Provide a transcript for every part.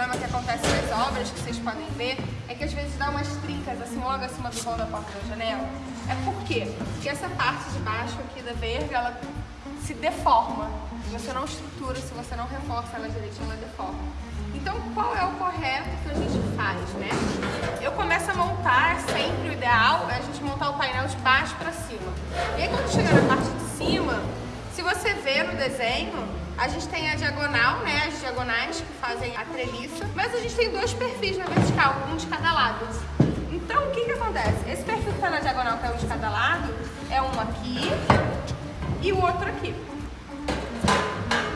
acontece nas obras, que vocês podem ver, é que às vezes dá umas trincas assim logo acima do vão da porta da janela. É por quê? Porque essa parte de baixo aqui da verga, ela se deforma. Se você não estrutura, se você não reforça ela direitinho, ela deforma. Então, qual é o correto que a gente faz, né? Eu começo a montar, sempre o ideal é a gente montar o painel de baixo para cima. E aí, quando chegar na parte de cima, se você ver no desenho, a gente tem a diagonal, né, as diagonais que fazem a treliça, mas a gente tem dois perfis na vertical, um de cada lado. Então, o que que acontece? Esse perfil que está na diagonal, que é um de cada lado, é um aqui e o outro aqui.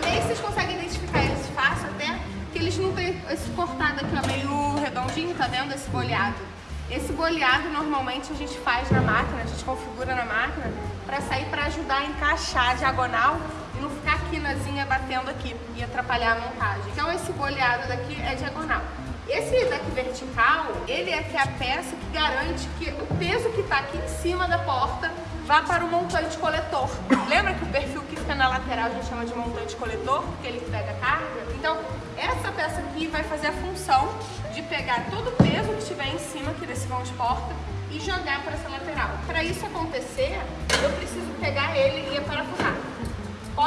Aí vocês conseguem identificar eles fácil até que eles não têm esse cortado aqui, ó, meio redondinho, tá vendo? Esse boleado. Esse boleado normalmente a gente faz na máquina, a gente configura na máquina para sair para ajudar a encaixar a diagonal e não ficar a quinazinha batendo aqui e atrapalhar a montagem. Então esse boleado daqui é diagonal. Esse daqui vertical, ele é que é a peça que garante que o peso que está aqui em cima da porta vá para o montante coletor. Lembra que o perfil que fica na lateral a gente chama de montante coletor, porque ele pega carga? Então, essa peça aqui vai fazer a função de pegar todo o peso que estiver em cima aqui desse vão de porta e jogar para essa lateral. Para isso acontecer, eu preciso pegar ele.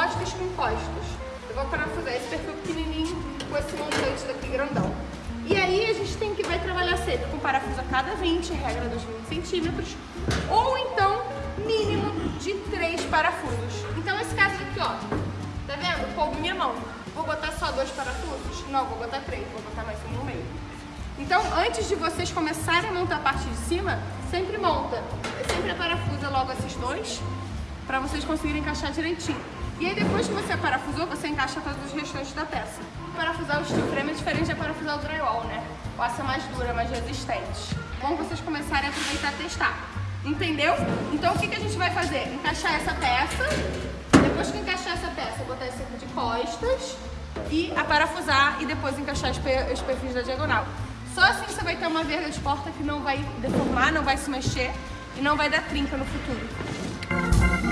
Postos com postos. Eu vou parafusar esse perfil pequenininho com esse montante daqui grandão. E aí a gente tem que vai trabalhar sempre com parafuso a cada 20, regra dos 20 centímetros, ou então mínimo de 3 parafusos. Então esse caso aqui, ó, tá vendo? Coube minha mão. Vou botar só dois parafusos? Não, vou botar três, vou botar mais um no meio. Então, antes de vocês começarem a montar a parte de cima, sempre monta, sempre parafusa logo esses dois, para vocês conseguirem encaixar direitinho. E aí depois que você parafusou, você encaixa todos os restantes da peça. Parafusar o steel frame é diferente de parafusar o drywall, né? O aço é mais dura, mais resistente. Bom vocês começarem a aproveitar e testar. Entendeu? Então o que, que a gente vai fazer? Encaixar essa peça, depois que encaixar essa peça, botar esse de costas e a parafusar e depois encaixar os perfis da diagonal. Só assim você vai ter uma verga de porta que não vai deformar, não vai se mexer e não vai dar trinca no futuro.